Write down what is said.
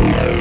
Yeah.